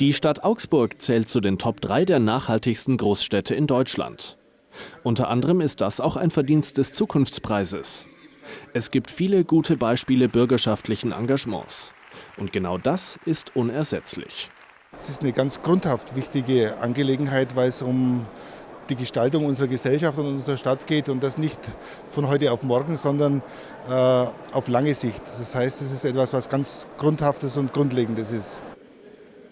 Die Stadt Augsburg zählt zu den Top 3 der nachhaltigsten Großstädte in Deutschland. Unter anderem ist das auch ein Verdienst des Zukunftspreises. Es gibt viele gute Beispiele bürgerschaftlichen Engagements. Und genau das ist unersetzlich. Es ist eine ganz grundhaft wichtige Angelegenheit, weil es um die Gestaltung unserer Gesellschaft und unserer Stadt geht und das nicht von heute auf morgen, sondern äh, auf lange Sicht. Das heißt, es ist etwas, was ganz Grundhaftes und Grundlegendes ist.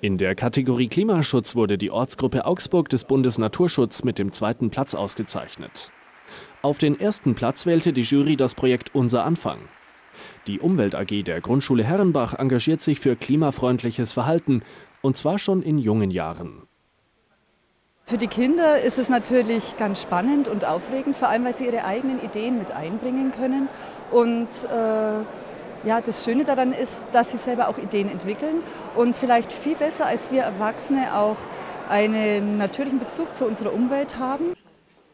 In der Kategorie Klimaschutz wurde die Ortsgruppe Augsburg des Bundes Naturschutz mit dem zweiten Platz ausgezeichnet. Auf den ersten Platz wählte die Jury das Projekt Unser Anfang. Die Umwelt AG der Grundschule Herrenbach engagiert sich für klimafreundliches Verhalten, und zwar schon in jungen Jahren. Für die Kinder ist es natürlich ganz spannend und aufregend, vor allem weil sie ihre eigenen Ideen mit einbringen können. Und äh, ja, das Schöne daran ist, dass sie selber auch Ideen entwickeln und vielleicht viel besser als wir Erwachsene auch einen natürlichen Bezug zu unserer Umwelt haben.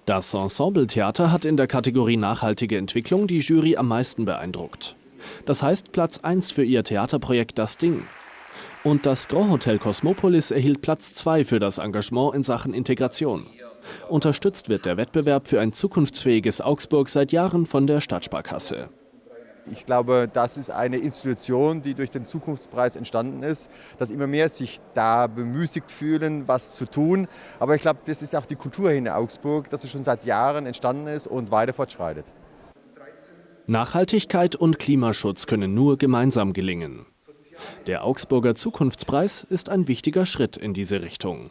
Das Ensemble-Theater hat in der Kategorie Nachhaltige Entwicklung die Jury am meisten beeindruckt. Das heißt Platz 1 für ihr Theaterprojekt Das Ding. Und das Grand Hotel Cosmopolis erhielt Platz 2 für das Engagement in Sachen Integration. Unterstützt wird der Wettbewerb für ein zukunftsfähiges Augsburg seit Jahren von der Stadtsparkasse. Ich glaube, das ist eine Institution, die durch den Zukunftspreis entstanden ist, dass immer mehr sich da bemüßigt fühlen, was zu tun. Aber ich glaube, das ist auch die Kultur hier in Augsburg, dass es schon seit Jahren entstanden ist und weiter fortschreitet. Nachhaltigkeit und Klimaschutz können nur gemeinsam gelingen. Der Augsburger Zukunftspreis ist ein wichtiger Schritt in diese Richtung.